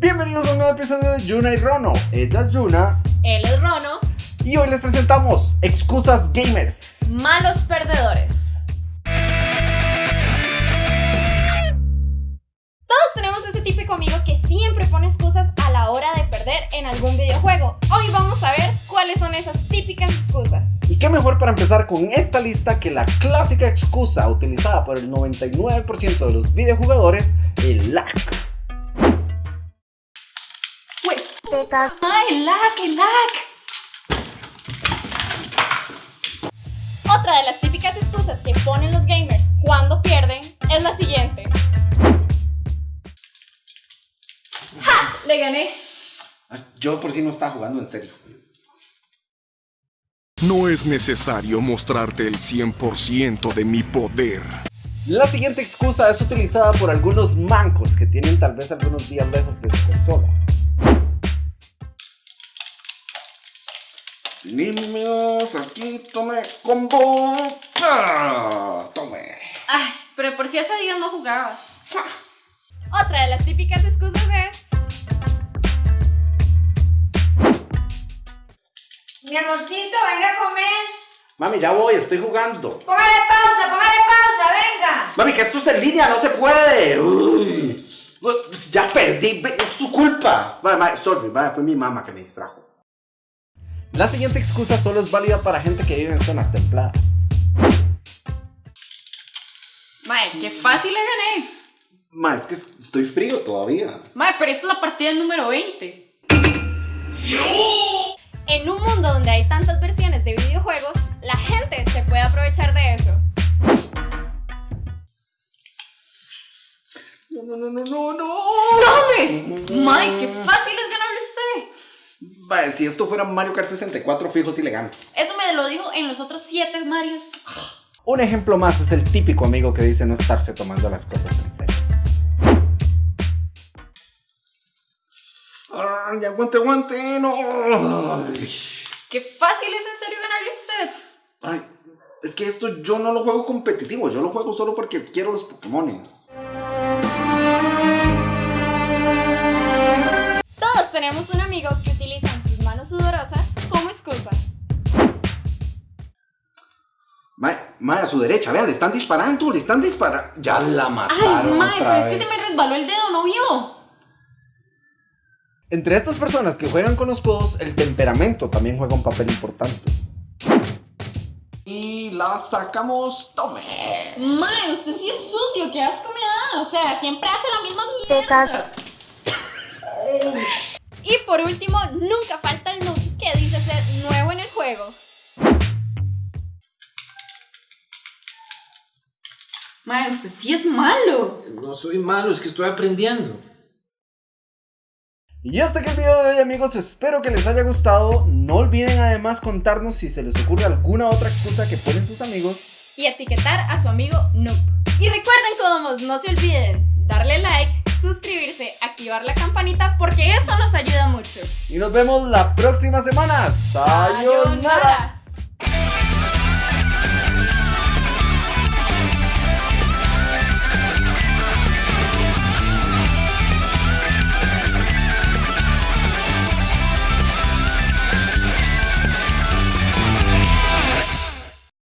Bienvenidos a un nuevo episodio de Yuna y Rono. Ella es Yuna Él es Rono, y hoy les presentamos Excusas Gamers. malos perdedores. Todos tenemos ese típico amigo que siempre pone excusas a la hora de perder en algún videojuego. Hoy vamos a ver cuáles son esas típicas excusas. Y qué mejor para empezar con esta lista que la clásica excusa utilizada por el 99% de los videojugadores, el lag. ¡Ay, lag, el lag! Otra de las típicas excusas que ponen los gamers cuando pierden es la siguiente. ¡Ja! Le gané. Yo por si no estaba jugando en serio. No es necesario mostrarte el 100% de mi poder. La siguiente excusa es utilizada por algunos mancos que tienen tal vez algunos días lejos de su consola. Niños, aquí tome combo. Ah, Tome. Ay, pero por si ese día no jugaba. Otra de las típicas excusas es. Mi amorcito, venga a comer. Mami, ya voy, estoy jugando. Póngale pausa, póngale pausa, venga. Mami, que esto es en línea, no se puede. Uy. Pues Ya perdí, es su culpa. Vale, vale, sorry, vale, fue mi mamá que me distrajo. La siguiente excusa solo es válida para gente que vive en zonas templadas. Mae, qué fácil le gané. Ma, es que estoy frío todavía. Mae, pero esta es la partida número 20. En un mundo donde hay tantas versiones de videojuegos, la gente se puede aprovechar de eso. No, no, no, no, no, no. ¡Dame! Mae, qué fácil Vale, si esto fuera Mario Kart 64 fijos y le gano. Eso me lo dijo en los otros 7 Marios. Un ejemplo más es el típico amigo que dice no estarse tomando las cosas en serio. Ay, aguante, aguante, no. Ay. Qué fácil es en serio ganarle usted. Ay, es que esto yo no lo juego competitivo, yo lo juego solo porque quiero los Pokémones. Todos tenemos un amigo que utiliza sudorosas como excusa. Mae, mae, a su derecha, vean, le están disparando, le están disparando. Ya la Ay, mataron mae, otra pero es que se me resbaló el dedo, ¿no vio? Entre estas personas que juegan con los codos, el temperamento también juega un papel importante. Y la sacamos, tome. Mae, usted sí es sucio, qué asco me da. O sea, siempre hace la misma mierda. Y por último, nunca falta juego. Mae, usted sí es malo. No soy malo, es que estoy aprendiendo. Y hasta aquí el video de hoy amigos, espero que les haya gustado. No olviden además contarnos si se les ocurre alguna otra excusa que ponen sus amigos. Y etiquetar a su amigo noob. Y recuerden, Codomos, no se olviden darle like, suscribirse, activar la campanita porque Y nos vemos la próxima semana. Sayonara.